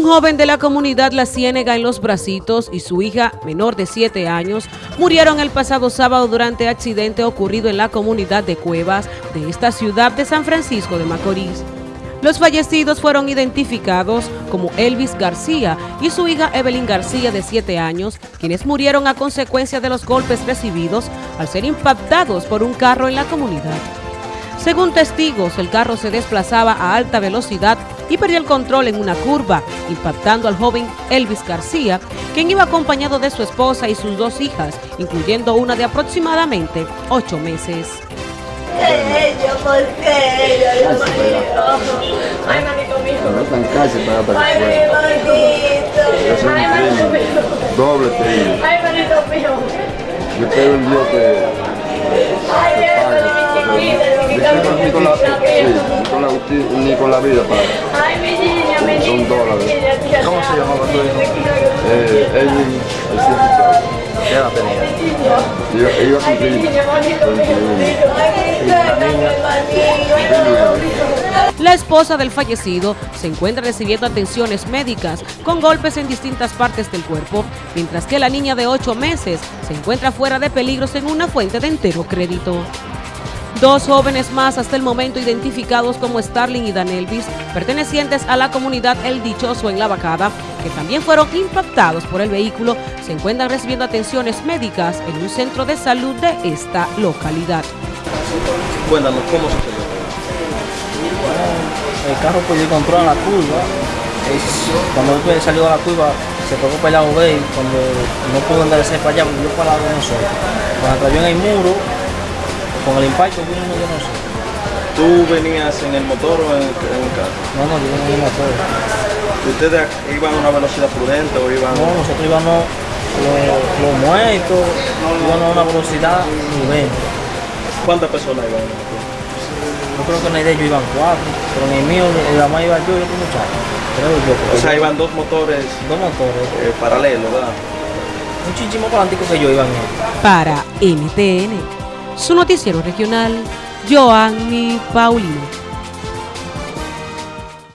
Un joven de la comunidad La Ciénega en Los Bracitos y su hija, menor de 7 años, murieron el pasado sábado durante accidente ocurrido en la comunidad de Cuevas de esta ciudad de San Francisco de Macorís. Los fallecidos fueron identificados como Elvis García y su hija Evelyn García de 7 años, quienes murieron a consecuencia de los golpes recibidos al ser impactados por un carro en la comunidad. Según testigos, el carro se desplazaba a alta velocidad y perdió el control en una curva, impactando al joven Elvis García, quien iba acompañado de su esposa y sus dos hijas, incluyendo una de aproximadamente ocho meses. Ella, ¿por qué ella lo Ay, manito mío. No están casi para para Ay, mi manito. Ay, manito mío. Doble te Ay, manito mío. Yo ni con la, ni con la vida para. Son dólares. ¿Cómo se llamaba tu hijo? Eh, Edwin, el científico. ¿Qué edad tenía? Iba, iba a cumplir 21. La esposa del fallecido se encuentra recibiendo atenciones médicas con golpes en distintas partes del cuerpo, mientras que la niña de 8 meses se encuentra fuera de peligros en una fuente de entero crédito. Dos jóvenes más hasta el momento identificados como Starling y Dan Elvis, pertenecientes a la comunidad El Dichoso en La Bacada, que también fueron impactados por el vehículo, se encuentran recibiendo atenciones médicas en un centro de salud de esta localidad. Cuéntanos, ¿cómo sucedió? el carro el control en la curva. cuando él salió a la curva, se tocó para el lado de él, cuando no pudo andar para allá, yo para el lado de nosotros. Cuando cayó en el muro, con el impacto vino uno de nosotros. ¿Tú venías en el motor o en, el carro? No, no, yo venía en el motor. ¿Ustedes iban a una velocidad prudente o iban...? No, nosotros íbamos los, muertos, íbamos a una velocidad prudente. ¿Cuántas personas iban en el motor? Yo creo que en el de ellos iban cuatro, pero en el mío, en la más iba yo y otro muchacho. o sea, iban dos motores, dos motores eh, paralelos, ¿verdad? Muchísimo para que yo iban en Para NTN su noticiero regional, Joanny Paulino.